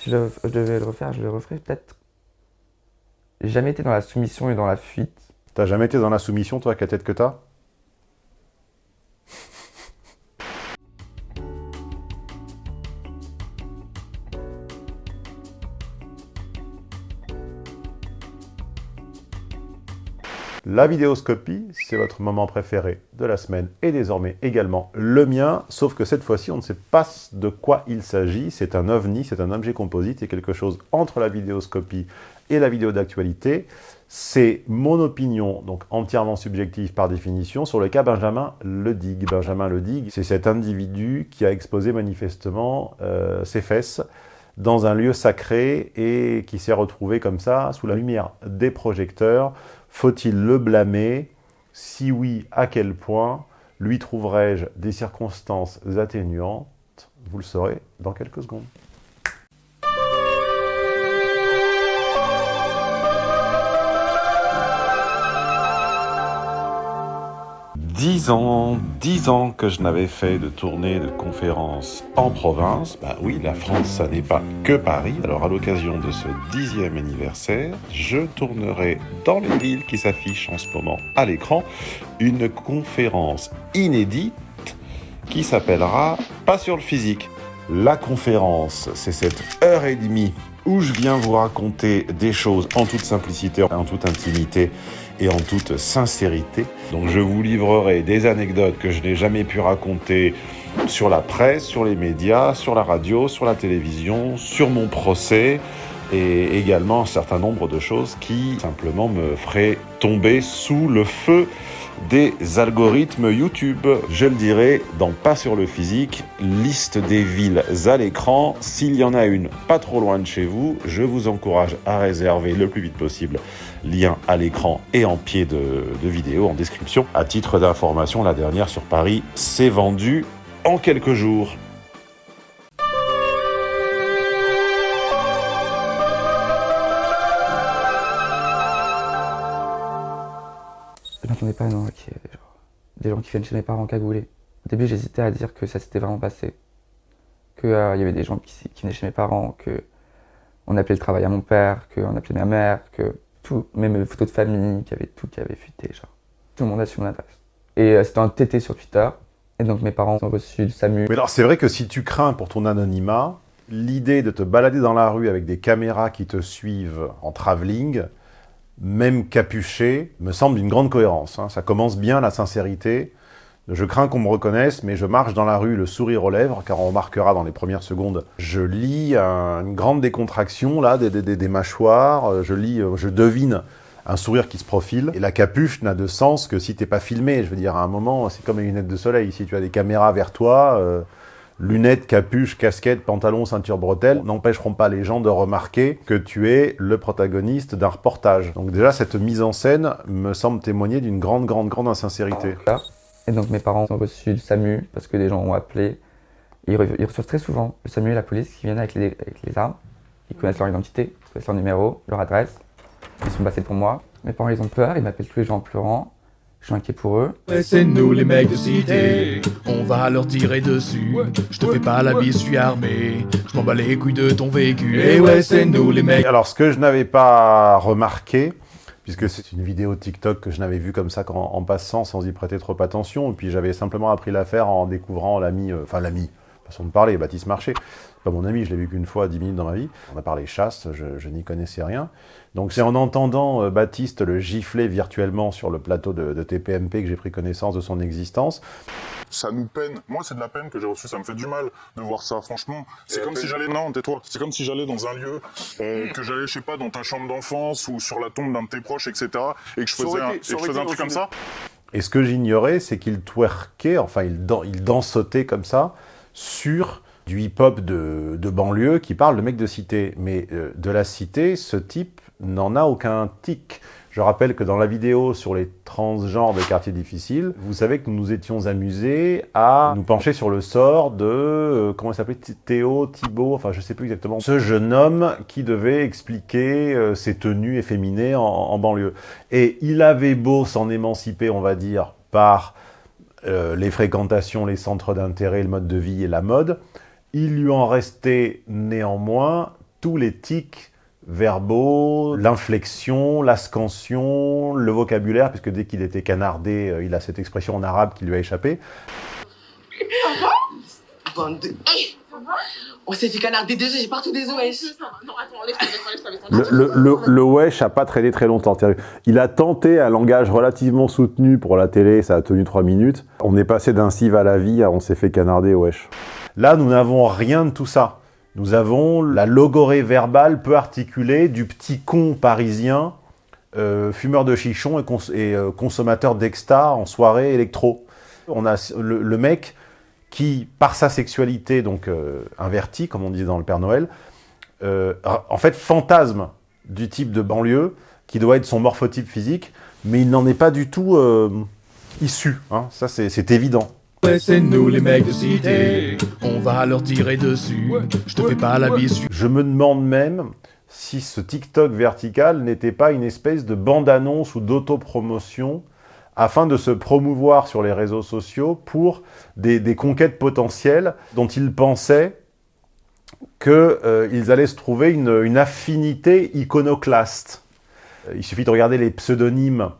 Si je, devais le refaire, je le referais peut-être. J'ai jamais été dans la soumission et dans la fuite. T'as jamais été dans la soumission, toi, avec la tête que t'as? La vidéoscopie, c'est votre moment préféré de la semaine et désormais également le mien, sauf que cette fois-ci, on ne sait pas de quoi il s'agit. C'est un ovni, c'est un objet composite, c'est quelque chose entre la vidéoscopie et la vidéo d'actualité. C'est mon opinion, donc entièrement subjective par définition, sur le cas Benjamin Ledig. Benjamin Ledig, c'est cet individu qui a exposé manifestement euh, ses fesses dans un lieu sacré et qui s'est retrouvé comme ça, sous la lumière des projecteurs, faut-il le blâmer? Si oui, à quel point? Lui trouverai-je des circonstances atténuantes? Vous le saurez dans quelques secondes. Dix ans, dix ans que je n'avais fait de tournée de conférences en province. Bah oui, la France, ça n'est pas que Paris. Alors à l'occasion de ce dixième anniversaire, je tournerai dans les villes qui s'affichent en ce moment à l'écran une conférence inédite qui s'appellera Pas sur le physique. La conférence, c'est cette heure et demie où je viens vous raconter des choses en toute simplicité, en toute intimité et en toute sincérité. Donc je vous livrerai des anecdotes que je n'ai jamais pu raconter sur la presse, sur les médias, sur la radio, sur la télévision, sur mon procès et également un certain nombre de choses qui simplement me feraient tomber sous le feu des algorithmes YouTube. Je le dirai dans Pas sur le physique, liste des villes à l'écran. S'il y en a une pas trop loin de chez vous, je vous encourage à réserver le plus vite possible lien à l'écran et en pied de, vidéo en description. À titre d'information, la dernière sur Paris s'est vendue en quelques jours. Ait genre, des gens qui viennent chez mes parents cagoulés. Au début, j'hésitais à dire que ça s'était vraiment passé. Qu'il euh, y avait des gens qui, qui, venaient chez mes parents, que on appelait le travail à mon père, qu'on appelait ma mère, que tout, même mes photos de famille, qu'il y avait tout qui avait fuité. Genre. Tout le monde a su mon adresse. Et euh, c'était un TT sur Twitter. Et donc mes parents ont reçu le SAMU. Mais alors c'est vrai que si tu crains pour ton anonymat, l'idée de te balader dans la rue avec des caméras qui te suivent en travelling, même capuché, me semble d'une grande cohérence. Hein. Ça commence bien la sincérité. Je crains qu'on me reconnaisse, mais je marche dans la rue, le sourire aux lèvres, car on remarquera dans les premières secondes. Je lis un, une grande décontraction, là, des, des, des, mâchoires. Je lis, je devine un sourire qui se profile. Et la capuche n'a de sens que si t'es pas filmé. Je veux dire, à un moment, c'est comme les lunettes de soleil. Si tu as des caméras vers toi, euh, lunettes, capuche, casquette, pantalon, ceinture, bretelle, n'empêcheront pas les gens de remarquer que tu es le protagoniste d'un reportage. Donc déjà, cette mise en scène me semble témoigner d'une grande, grande, grande insincérité. Et donc mes parents ont reçu le SAMU parce que des gens ont appelé. Ils, re ils reçoivent très souvent le SAMU et la police qui viennent avec les, avec les armes. Ils connaissent leur identité, ils connaissent leur numéro, leur adresse. Ils sont passés pour moi. Mes parents, ils ont peur, ils m'appellent tous les jours en pleurant. Je suis inquiet pour eux. Ouais, c'est nous les mecs de cité, on va leur tirer dessus. Je te fais pas la bise, je suis armé. Je m'en bats les couilles de ton véhicule. Et ouais, c'est nous les mecs. Alors, ce que je n'avais pas remarqué, puisque c'est une vidéo TikTok que je n'avais vue comme ça en, en, passant sans y prêter trop attention, et puis j'avais simplement appris l'affaire en découvrant l'ami, euh, enfin l'ami, façon de parler, Baptiste Marché, pas mon ami, je l'ai vu qu'une fois, 10 minutes dans ma vie, on a parlé chasse, je, je n'y connaissais rien, donc c'est en entendant euh, Baptiste le gifler virtuellement sur le plateau de, de TPMP que j'ai pris connaissance de son existence. Ça nous peine, moi c'est de la peine que j'ai reçue, ça me fait du mal de voir ça, franchement. C'est comme si j'allais, non tais-toi, c'est comme si j'allais dans un lieu, euh, que j'allais, je sais pas, dans ta chambre d'enfance ou sur la tombe d'un de tes proches, etc. Et que je faisais un, et que je faisais un truc comme ça. Et ce que j'ignorais, c'est qu'il twerkait, enfin il, dan il dansotait comme ça, sur du hip-hop de, banlieue qui parle de mec de cité. Mais euh, de la cité, ce type n'en a aucun tic. Je rappelle que dans la vidéo sur les transgenres de quartiers difficiles, vous savez que nous nous étions amusés à nous pencher sur le sort de, euh, comment il s'appelait, Théo, Thibault, enfin je sais plus exactement, ce jeune homme qui devait expliquer euh, ses tenues efféminées en banlieue. Et il avait beau s'en émanciper, on va dire, par euh, les fréquentations, les centres d'intérêt, le mode de vie et la mode, il lui en restait néanmoins tous les tics verbaux, l'inflexion, la scansion, le vocabulaire, puisque dès qu'il était canardé, euh, il a cette expression en arabe qui lui a échappé. De... On s'est fait canarder déjà, j'ai partout des wesh. Le, le, le, le wesh a pas traîné très longtemps. Il a tenté un langage relativement soutenu pour la télé, ça a tenu 3 minutes. On est passé d'un cive à la vie à on s'est fait canarder wesh. Là, nous n'avons rien de tout ça. Nous avons la logorée verbale peu articulée du petit con parisien, euh, fumeur de chichon et, cons et euh, consommateur d'exta en soirée électro. On a le, le mec qui, par sa sexualité donc euh, invertie, comme on disait dans le Père Noël, euh, en fait fantasme du type de banlieue qui doit être son morphotype physique, mais il n'en est pas du tout euh, issu. Hein. Ça, c'est c'est évident. Ouais, c'est nous les mecs de cité, on va leur tirer dessus. Je te fais pas la bise, Je me demande même si ce TikTok vertical n'était pas une espèce de bande-annonce ou d'autopromotion afin de se promouvoir sur les réseaux sociaux pour des, conquêtes potentielles dont ils pensaient qu'ils euh, allaient se trouver une, affinité iconoclaste. Euh, Il suffit de regarder les pseudonymes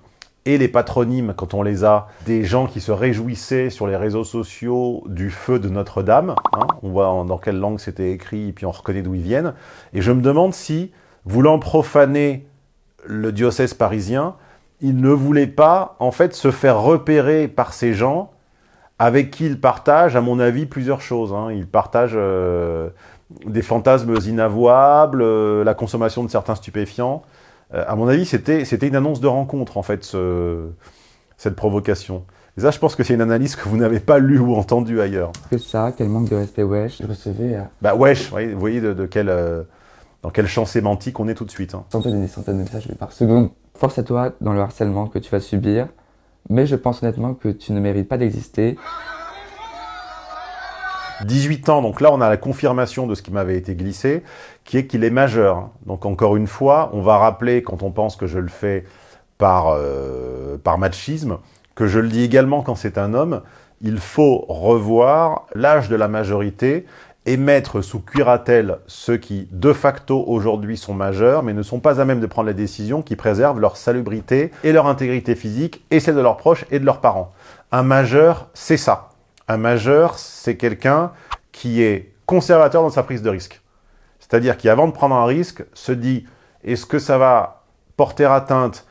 et les patronymes, quand on les a, des gens qui se réjouissaient sur les réseaux sociaux du feu de Notre-Dame. hein. on voit dans quelle langue c'était écrit, et puis on reconnaît d'où ils viennent. Et je me demande si, voulant profaner le diocèse parisien, il ne voulait pas, en fait, se faire repérer par ces gens avec qui il partage, à mon avis, plusieurs choses. hein. Il partage euh, des fantasmes inavouables, euh, la consommation de certains stupéfiants. Euh, à mon avis, c'était c'était une annonce de rencontre, en fait, ce- cette provocation. Et ça, je pense que c'est une analyse que vous n'avez pas lue ou entendue ailleurs. Que ça, quel manque de respect, wesh. Je recevais euh, Bah, wesh, vous voyez, vous voyez de, de quel, euh, dans quel champ sémantique on est tout de suite. hein. centaines et des centaines de messages par seconde. Force à toi dans le harcèlement que tu vas subir, mais je pense honnêtement que tu ne mérites pas d'exister. 18 ans, donc là on a la confirmation de ce qui m'avait été glissé, qui est qu'il est majeur. Donc encore une fois, on va rappeler, quand on pense que je le fais par, euh, par machisme, que je le dis également quand c'est un homme, il faut revoir l'âge de la majorité et mettre sous curatelle ceux qui, de facto, aujourd'hui sont majeurs, mais ne sont pas à même de prendre les décisions qui préservent leur salubrité et leur intégrité physique, et celle de leurs proches et de leurs parents. Un majeur, c'est ça. Un majeur, c'est quelqu'un qui est conservateur dans sa prise de risque. C'est-à-dire qui, avant de prendre un risque, se dit est-ce que ça va porter atteinte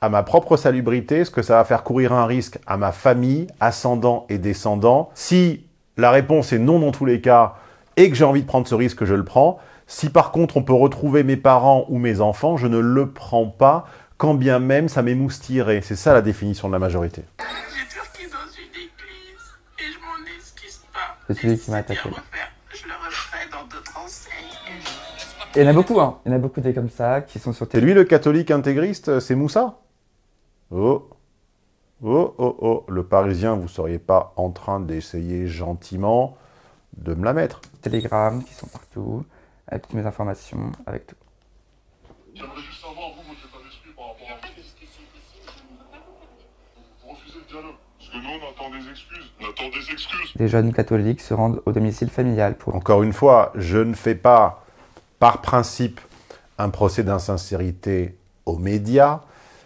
à ma propre salubrité? Est-ce que ça va faire courir un risque à ma famille, ascendant et descendant? Si la réponse est non dans tous les cas et que j'ai envie de prendre ce risque, je le prends. Si par contre on peut retrouver mes parents ou mes enfants, je ne le prends pas, quand bien même ça m'émoustillerait. C'est ça la définition de la majorité. J'ai turqué dans une église et je m'en excuse pas. C'est celui qui m'a attaqué. Je le referai dans d'autres enseignes. Il y en a beaucoup, hein. Il y en a beaucoup des comme ça qui sont sur C'est tes lui le catholique intégriste, c'est Moussa? Oh Oh, oh, oh, le Parisien, vous seriez pas en train d'essayer gentiment de me la mettre Telegram qui sont partout, avec toutes mes informations, avec tout. J'aimerais juste savoir, vous, votre état d'esprit par rapport à vous refusez le dialogue. Parce que nous, on attend des excuses. On attend des excuses. Des jeunes catholiques se rendent au domicile familial pour Encore une fois, je ne fais pas, par principe, un procès d'insincérité aux médias.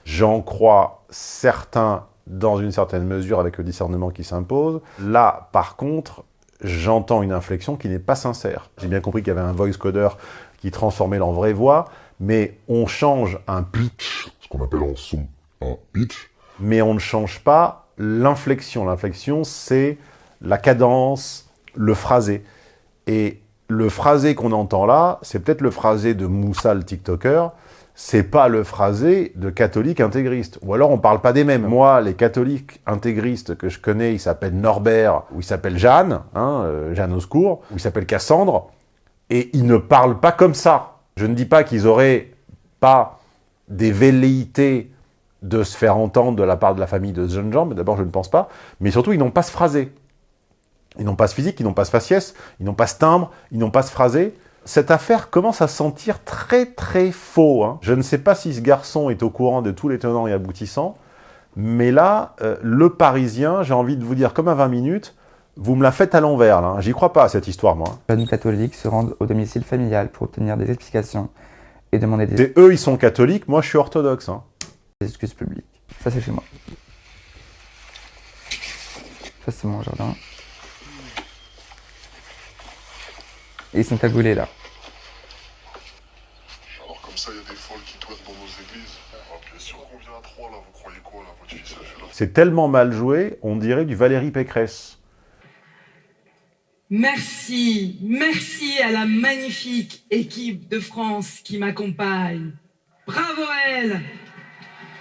J'en crois certains dans une certaine mesure avec le discernement qui s'impose. Là, par contre, j'entends une inflexion qui n'est pas sincère. J'ai bien compris qu'il y avait un voice coder qui transformait en vraie voix, mais on change un pitch, Ce qu'on appelle en son un pitch. mais on ne change pas l'inflexion. L'inflexion, c'est la cadence, le phrasé. Et le phrasé qu'on entend là, c'est peut-être le phrasé de Moussa le TikToker, c'est pas le phrasé de catholique intégriste. Ou alors on parle pas des mêmes. Moi, les catholiques intégristes que je connais, ils s'appellent Norbert, ou ils s'appellent Jeanne, hein, euh, Jeanne au secours, ou ils s'appellent Cassandre, et ils ne parlent pas comme ça. Je ne dis pas qu'ils auraient pas des velléités de se faire entendre de la part de la famille de ce jeune gens, mais d'abord je ne pense pas, mais surtout ils n'ont pas ce phrasé. Ils n'ont pas ce physique, ils n'ont pas ce faciès, ils n'ont pas ce timbre, ils n'ont pas ce phrasé. Cette affaire commence à sentir très très faux. hein. Je ne sais pas si ce garçon est au courant de tous les tenants et aboutissants, mais là, euh, le Parisien, j'ai envie de vous dire comme à 20 minutes, Vous me la faites à l'envers, là. hein. J'y crois pas, à cette histoire, moi. jeunes catholiques se rendent au domicile familial pour obtenir des explications et demander des, C'est eux, ils sont catholiques, moi, je suis orthodoxe. hein. des excuses publiques. Ça, c'est chez moi. Ça, c'est mon jardin. Et ils sont cagoulés là. Alors comme ça, il y a des folles qui dans nos églises. Bien sûr qu'on vient à trois, là. Vous croyez quoi, là Votre fils, elle fait la C'est tellement mal joué, on dirait du Valérie Pécresse. Merci, merci à la magnifique équipe de France qui m'accompagne. Bravo à elle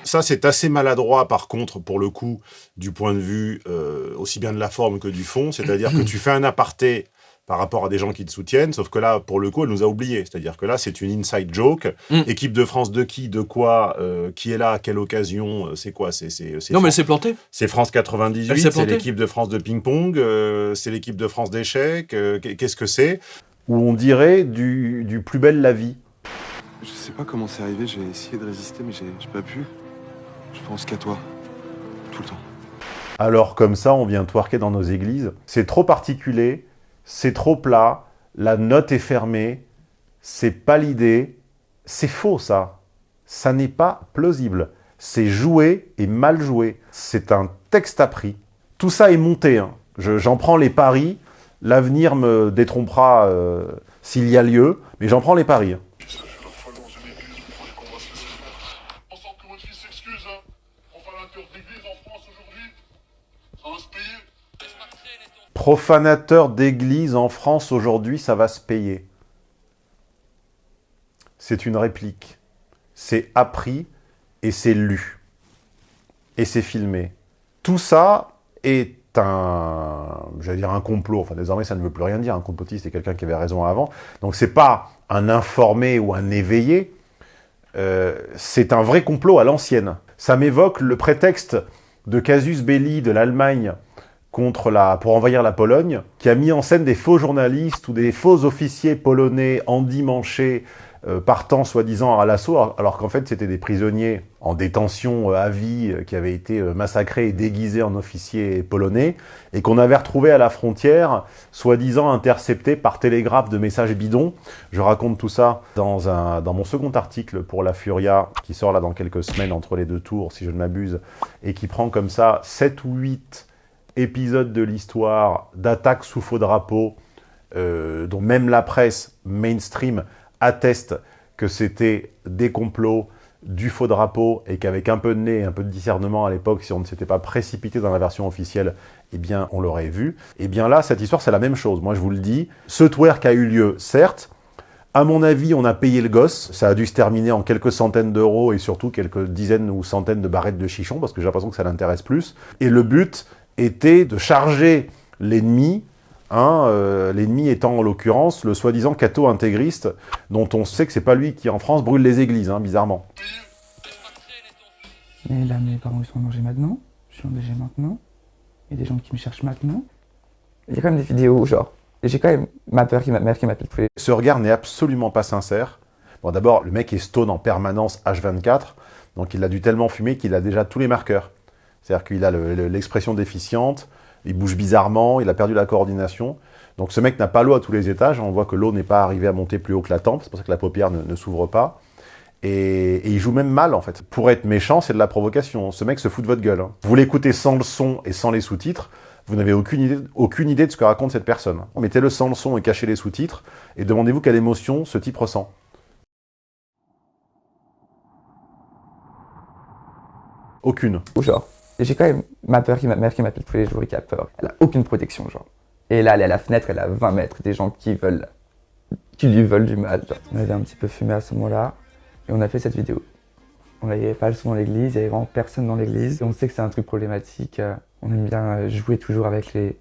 Ça, c'est assez maladroit, par contre, pour le coup, du point de vue euh, aussi bien de la forme que du fond. C'est-à-dire que tu fais un aparté par rapport à des gens qui te soutiennent, sauf que là, pour le coup, elle nous a oubliés. C'est-à-dire que là, c'est une inside joke. Mm. Équipe de France de qui, de quoi, euh, qui est là, à quelle occasion, euh, c'est quoi C'est Non, mais elle s'est plantée. c'est France Elle 98, s'est c'est l'équipe de France de ping-pong, euh, c'est l'équipe de France d'échecs, euh, qu'est-ce que c'est? Où on dirait du, du plus belle la vie. Je sais pas comment c'est arrivé, j'ai essayé de résister, mais j'ai j'ai pas pu. Je pense qu'à toi. Tout le temps. Alors comme ça, on vient twerker dans nos églises. C'est trop particulier, c'est trop plat, la note est fermée, c'est pas l'idée, c'est faux ça. Ça n'est pas plausible. C'est joué et mal joué. C'est un texte appris. Tout ça est monté. hein. Je- J'en prends les paris. L'avenir me détrompera euh, s'il y a lieu, mais j'en prends les paris. hein. Profanateur d'église en France aujourd'hui, ça va se payer. C'est une réplique. C'est appris et c'est lu. Et c'est filmé. Tout ça est un, j'allais dire un complot. Enfin, désormais, ça ne veut plus rien dire. Un complotiste, c'est quelqu'un qui avait raison avant. Donc, c'est pas un informé ou un éveillé. Euh, c'est un vrai complot à l'ancienne. Ça m'évoque le prétexte de Casus Belli de l'Allemagne contre la, pour envahir la Pologne, qui a mis en scène des faux journalistes ou des faux officiers polonais endimanchés euh, partant soi-disant à l'assaut, alors, qu'en fait c'était des prisonniers en détention euh, à vie euh, qui avaient été euh, massacrés et déguisés en officiers polonais, et qu'on avait retrouvés à la frontière, soi-disant interceptés par télégraphe de messages bidons. Je raconte tout ça dans, un, dans mon second article pour La Furia, qui sort là dans quelques semaines entre les deux tours, si je ne m'abuse, et qui prend comme ça 7 ou 8 épisode de l'histoire d'attaques sous faux drapeau, euh, dont même la presse mainstream atteste que c'était des complots, du faux drapeau, et qu'avec un peu de nez et un peu de discernement à l'époque, si on ne s'était pas précipité dans la version officielle, eh bien, on l'aurait vu. Et bien là, cette histoire, c'est la même chose. Moi, je vous le dis, ce twerk a eu lieu, certes, à mon avis, on a payé le gosse. Ça a dû se terminer en quelques centaines d'euros et surtout quelques dizaines ou centaines de barrettes de chichon parce que j'ai l'impression que ça l'intéresse plus. Et le but était de charger l'ennemi, hein, euh, l'ennemi étant en l'occurrence le soi-disant catho intégriste dont on sait que c'est pas lui qui en France brûle les églises, hein, bizarrement. Mais là, mes parents, ils sont en danger maintenant. Je suis en danger maintenant. Il y a des gens qui me cherchent maintenant. Il y a quand même des vidéos, genre. Et j'ai quand même ma peur qui m'a- mère qui m'appelle tous les Ce regard n'est absolument pas sincère. Bon, d'abord, le mec est stone en permanence H24, donc il a dû tellement fumer qu'il a déjà tous les marqueurs. C'est-à-dire qu'il a le- le- l'expression déficiente, il bouge bizarrement, il a perdu la coordination. Donc ce mec n'a pas l'eau à tous les étages, on voit que l'eau n'est pas arrivée à monter plus haut que la tempe, c'est pour ça que la paupière ne, s'ouvre pas. Et, il joue même mal en fait. Pour être méchant, c'est de la provocation. Ce mec se fout de votre gueule. hein. Vous l'écoutez sans le son et sans les sous-titres, vous n'avez aucune idée, de ce que raconte cette personne. Mettez-le sans le son et cachez les sous-titres, et demandez-vous quelle émotion ce type ressent. Aucune. genre. Et j'ai quand même ma peur qui m'a- mère qui m'appelle tous les jours et qui a peur. Elle a aucune protection, genre. Et là, elle est à la fenêtre, elle a 20 mètres des gens qui veulent, qui lui veulent du mal. genre. On avait un petit peu fumé à ce moment-là et on a fait cette vidéo. On n'avait pas le son dans l'église, il y avait vraiment personne dans l'église. On sait que c'est un truc problématique. euh, On aime bien euh, jouer toujours avec les,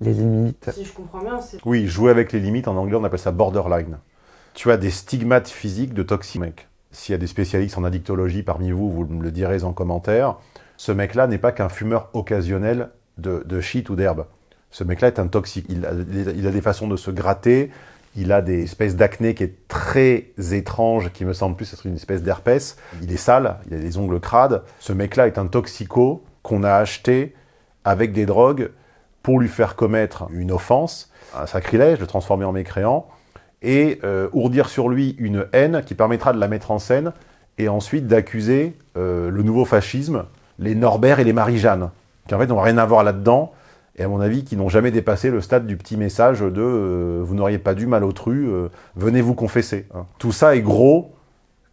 les limites. Si je comprends bien, c'est Oui, jouer avec les limites, en anglais on appelle ça borderline. Tu as des stigmates physiques de toxique, mec. S'il y a des spécialistes en addictologie parmi vous, vous me le direz en commentaire. Ce mec-là n'est pas qu'un fumeur occasionnel de, de shit ou d'herbe. Ce mec-là est un toxique. Il a, des façons de se gratter, il a des espèces d'acné qui est très étrange, qui me semble plus être une espèce d'herpès. Il est sale, il a des ongles crades. Ce mec-là est un toxico qu'on a acheté avec des drogues pour lui faire commettre une offense, un sacrilège, le transformer en mécréant, et euh, ourdir sur lui une haine qui permettra de la mettre en scène, et ensuite d'accuser euh, le nouveau fascisme, les Norbert et les Marie-Jeanne, qui en fait n'ont rien à voir là-dedans, et à mon avis qui n'ont jamais dépassé le stade du petit message de euh, vous n'auriez pas dû mal autrui, venez vous confesser hein. Tout ça est gros,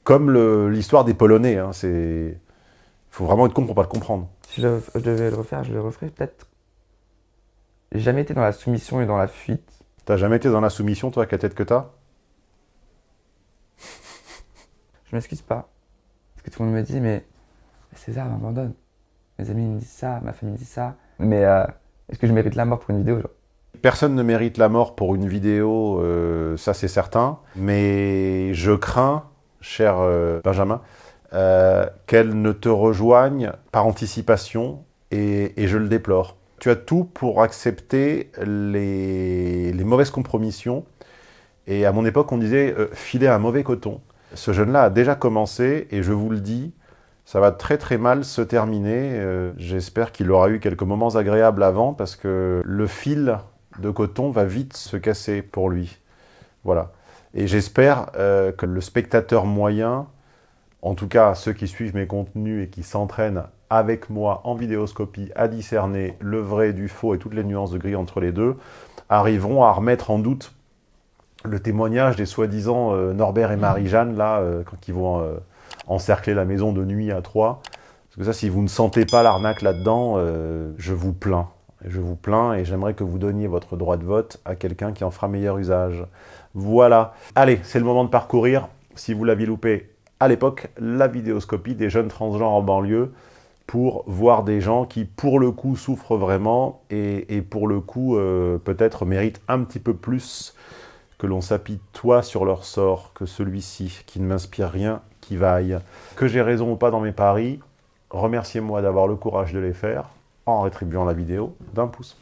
comme l'histoire des Polonais. Hein. Il faut vraiment être con pour pas le comprendre. Si je, je devais le refaire, je le referais peut-être j'ai jamais été dans la soumission et dans la fuite. T'as jamais été dans la soumission, toi, avec la tête que t'as? Je m'excuse pas. Parce que tout le monde me dit, mais César m'abandonne. Mes amis me disent ça, ma famille me dit ça. Mais euh, est-ce que je mérite la mort pour une vidéo genre? Personne ne mérite la mort pour une vidéo, euh, ça c'est certain. Mais je crains, cher euh, Benjamin, qu'elle ne te rejoigne par anticipation et je le déplore tu as tout pour accepter les, mauvaises compromissions. Et à mon époque, on disait euh, filer un mauvais coton. Ce jeune-là a déjà commencé, et je vous le dis, ça va très très mal se terminer. Euh, j'espère qu'il aura eu quelques moments agréables avant, parce que le fil de coton va vite se casser pour lui. Voilà. Et j'espère euh, que le spectateur moyen, en tout cas ceux qui suivent mes contenus et qui s'entraînent avec moi en vidéoscopie à discerner le vrai du faux et toutes les nuances de gris entre les deux, arriveront à remettre en doute le témoignage des soi-disant euh, Norbert et Marie-Jeanne, là, quand ils vont encercler la maison de nuit à trois. Parce que ça, si vous ne sentez pas l'arnaque là-dedans, je vous plains. Je vous plains et j'aimerais que vous donniez votre droit de vote à quelqu'un qui en fera meilleur usage. Voilà. Allez, c'est le moment de parcourir, si vous l'aviez loupé à l'époque, la vidéoscopie des jeunes transgenres en banlieue pour voir des gens qui, pour le coup, souffrent vraiment et, pour le coup, euh, peut-être méritent un petit peu plus que l'on s'apitoie sur leur sort que celui-ci, qui ne m'inspire rien qui vaille. Que j'ai raison ou pas dans mes paris, remerciez-moi d'avoir le courage de les faire en rétribuant la vidéo d'un pouce.